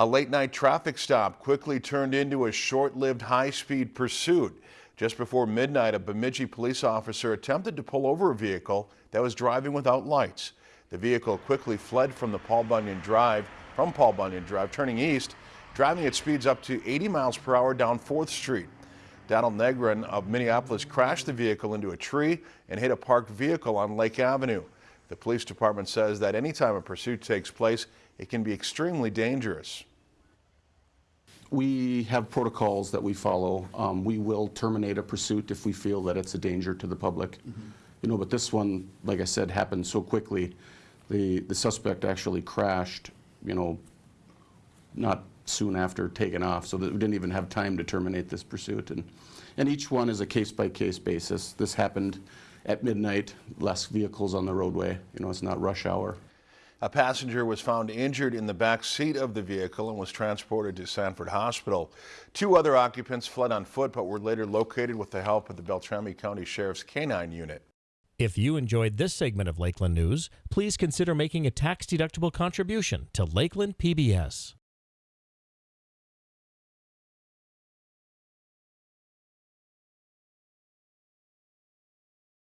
A late night traffic stop quickly turned into a short-lived high-speed pursuit. Just before midnight, a Bemidji police officer attempted to pull over a vehicle that was driving without lights. The vehicle quickly fled from the Paul Bunyan Drive, from Paul Bunyan Drive, turning east, driving at speeds up to 80 miles per hour down 4th Street. Donald Negrin of Minneapolis crashed the vehicle into a tree and hit a parked vehicle on Lake Avenue. The police department says that anytime a pursuit takes place, it can be extremely dangerous. We have protocols that we follow. Um, we will terminate a pursuit if we feel that it's a danger to the public. You know, but this one, like I said, happened so quickly. The, the suspect actually crashed, you know, not soon after taking off, so that we didn't even have time to terminate this pursuit. And, and each one is a case-by-case basis. This happened at midnight, less vehicles on the roadway. You know, it's not rush hour. A passenger was found injured in the back seat of the vehicle and was transported to Sanford Hospital. Two other occupants fled on foot but were later located with the help of the Beltrami County Sheriff's K-9 unit. If you enjoyed this segment of Lakeland News, please consider making a tax-deductible contribution to Lakeland PBS.